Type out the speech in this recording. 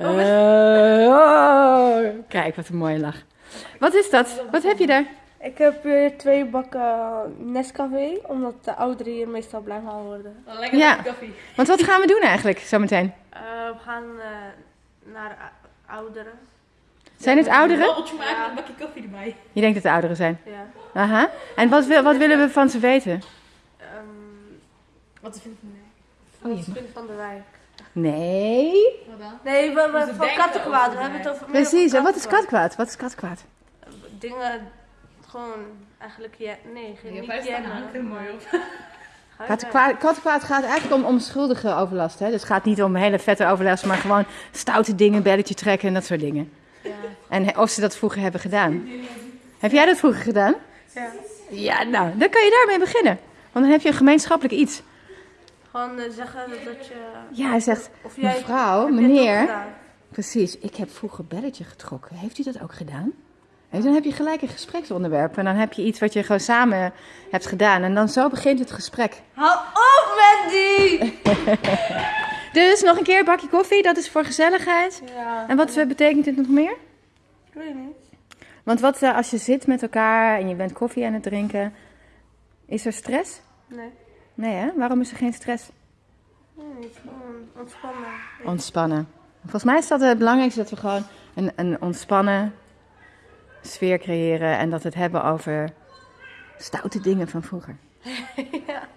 Eh, oh. Kijk, wat een mooie lach. Wat is dat? Wat heb je daar? Ik heb hier twee bakken Nescafé, omdat de ouderen hier meestal blij van worden. Oh, lekker Ja. koffie. Want wat gaan we doen eigenlijk zometeen? Eh, we gaan eh, naar ou- ouderen. Zijn het Een ouderen? babbeltje maken en een bakje koffie erbij. Je denkt dat het ouderen zijn. Ja. Aha. En wat, wil, wat willen we van ze weten? Ehm, Wat vind je van mij? Oh, wat je- vind je van de wijk? Nee. Wat dan? Nee, we, we, van kattenkwaad. We hebben het over Precies. En wat is kattenkwaad. katkwaad? Wat is katkwaad? Dingen, gewoon eigenlijk, ja, nee, geen Ja, niet jennen, hangt er mooi op. Katkwaad gaat eigenlijk om onschuldige overlast. Hè? Dus het gaat niet om hele vette overlast, maar gewoon stoute dingen, belletje trekken en dat soort dingen. weg? En of ze dat vroeger hebben gedaan. Heb jij dat vroeger gedaan? Ja. ja. Ja, nou, dan kan je daarmee beginnen. Want dan heb je een gemeenschappelijk iets. Gewoon eh, zeggen dat je... Ja, hij zegt, Of jij, mevrouw, meneer. Precies, ik heb vroeger belletje getrokken. Heeft u dat ook gedaan? En dan heb je gelijk een gespreksonderwerp. En dan heb je iets wat je gewoon samen hebt gedaan. En dan zo begint het gesprek. Hou op, Mandy! Dus nog een keer een bakje koffie, dat is voor gezelligheid. Ja. En wat eh, betekent dit nog meer? Ik weet niet. Want wat eh, als je zit met elkaar en je bent koffie aan het drinken, is er stress? Nee. Nee hè? Waarom is er geen stress? Nee, ontspannen. Ontspannen. Volgens mij is dat het belangrijkste dat we gewoon een, een ontspannen sfeer creëren en dat we het hebben over stoute dingen van vroeger. ja.